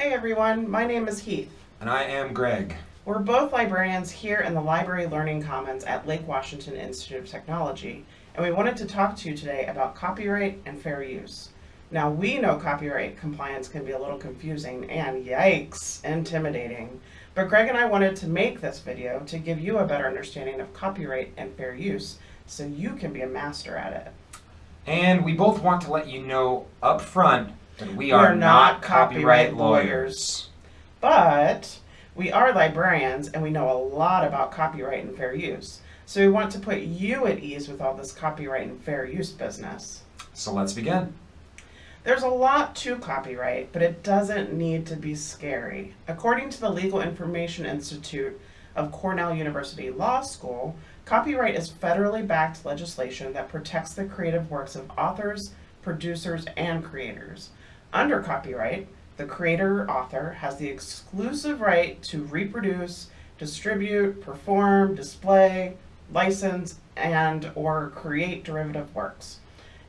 Hey everyone, my name is Heath. And I am Greg. We're both librarians here in the Library Learning Commons at Lake Washington Institute of Technology, and we wanted to talk to you today about copyright and fair use. Now, we know copyright compliance can be a little confusing and, yikes, intimidating, but Greg and I wanted to make this video to give you a better understanding of copyright and fair use so you can be a master at it. And we both want to let you know up front that we are, not copyright lawyers. But we are librarians and we know a lot about copyright and fair use. So we want to put you at ease with all this copyright and fair use business. So let's begin. There's a lot to copyright, but it doesn't need to be scary. According to the Legal Information Institute of Cornell University Law School, copyright is federally backed legislation that protects the creative works of authors, producers, and creators. Under copyright, the creator or author has the exclusive right to reproduce, distribute, perform, display, license, and or create derivative works.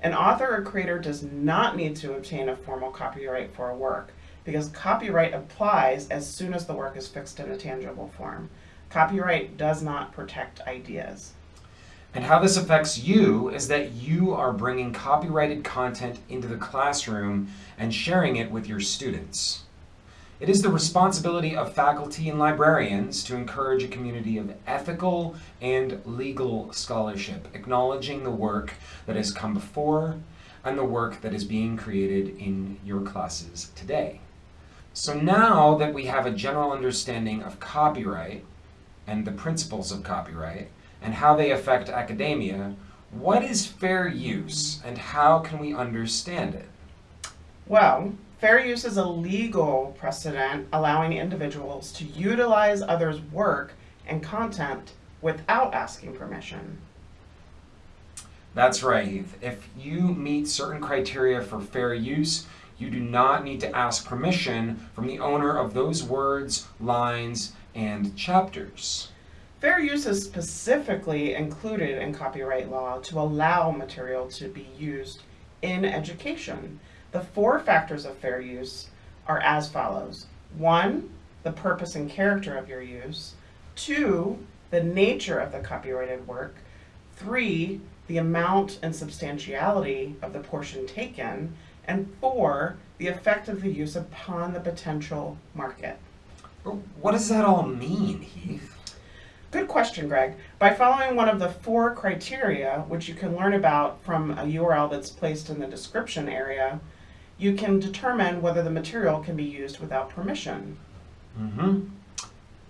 An author or creator does not need to obtain a formal copyright for a work because copyright applies as soon as the work is fixed in a tangible form. Copyright does not protect ideas. And how this affects you is that you are bringing copyrighted content into the classroom and sharing it with your students. It is the responsibility of faculty and librarians to encourage a community of ethical and legal scholarship, acknowledging the work that has come before and the work that is being created in your classes today. So now that we have a general understanding of copyright and the principles of copyright, and how they affect academia, what is fair use and how can we understand it? Well, fair use is a legal precedent allowing individuals to utilize others' work and content without asking permission. That's right, Heath. If you meet certain criteria for fair use, you do not need to ask permission from the owner of those words, lines, and chapters. Fair use is specifically included in copyright law to allow material to be used in education. The four factors of fair use are as follows. One, the purpose and character of your use. Two, the nature of the copyrighted work. Three, the amount and substantiality of the portion taken. And four, the effect of the use upon the potential market. What does that all mean, Heath? Question, Greg. By following one of the four criteria, which you can learn about from a URL that's placed in the description area, you can determine whether the material can be used without permission. Mm-hmm.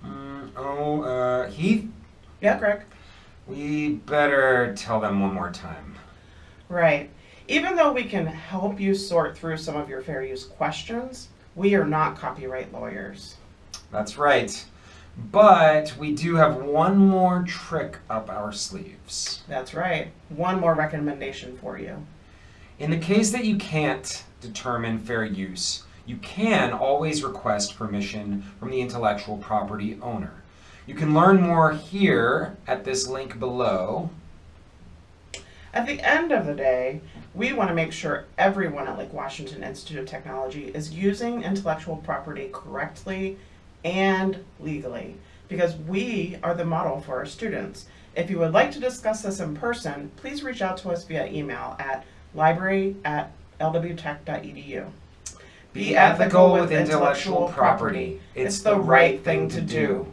Mm, oh, uh, Heath? Yeah, Greg? We better tell them one more time. Right. Even though we can help you sort through some of your fair use questions, we are not copyright lawyers. That's right. But we do have one more trick up our sleeves. That's right. One more recommendation for you. In the case that you can't determine fair use, you can always request permission from the intellectual property owner. You can learn more here at this link below. At the end of the day, we want to make sure everyone at Lake Washington Institute of Technology is using intellectual property correctly and legally because we are the model for our students. If you would like to discuss this in person, please reach out to us via email at library at lwtech.edu. Be ethical with intellectual property. It's the right thing to do.